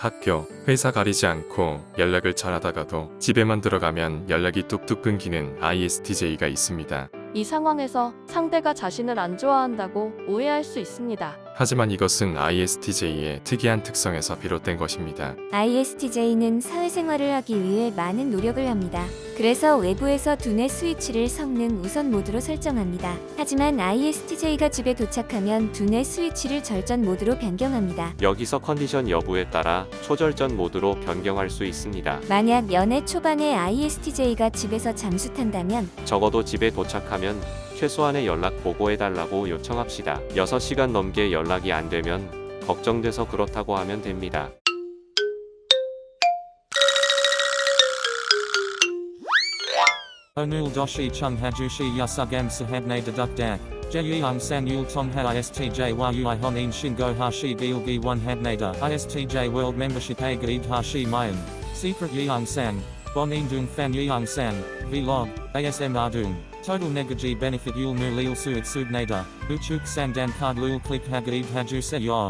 학교, 회사 가리지 않고 연락을 잘 하다가도 집에만 들어가면 연락이 뚝뚝 끊기는 ISTJ가 있습니다. 이 상황에서 상대가 자신을 안 좋아한다고 오해할 수 있습니다. 하지만 이것은 ISTJ의 특이한 특성에서 비롯된 것입니다. ISTJ는 사회생활을 하기 위해 많은 노력을 합니다. 그래서 외부에서 두뇌 스위치를 성능 우선 모드로 설정합니다. 하지만 ISTJ가 집에 도착하면 두뇌 스위치를 절전 모드로 변경합니다. 여기서 컨디션 여부에 따라 초절전 모드로 변경할 수 있습니다. 만약 연애 초반에 ISTJ가 집에서 잠수 탄다면 적어도 집에 도착하면 최소한의 연락 보고해달라고 요청합시다. 6시간 넘게 연락이 안 되면 걱정돼서 그렇다고 하면 됩니다. Onul doshi chung hajushi yasugam sahabne deduk dak. Jeyung san yul tong ha istj yui honin shingo hashi gilgi one habnada istj world membership mayan. Secret dung fan yeung san. Vlog. ASM ardung. Total negaji benefit yul nu lil suit subnada. Uchuk sandan card lul click hagaid haju se yor.